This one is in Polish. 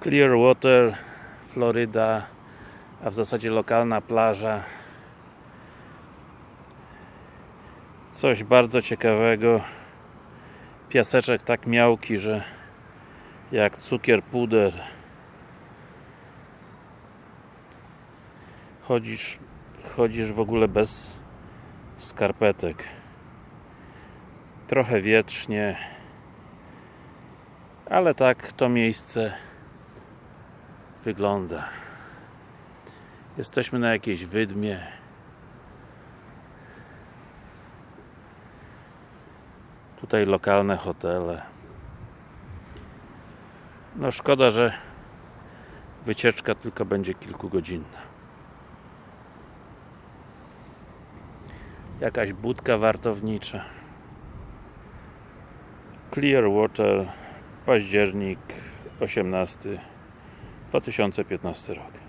Clearwater, Floryda, a w zasadzie lokalna plaża. Coś bardzo ciekawego. Piaseczek tak miałki, że jak cukier puder. Chodzisz, chodzisz w ogóle bez skarpetek. Trochę wietrznie, ale tak to miejsce wygląda. Jesteśmy na jakiejś wydmie. Tutaj lokalne hotele. No szkoda, że wycieczka tylko będzie kilkugodzinna. Jakaś budka wartownicza. Clearwater, październik 18 2015 rok.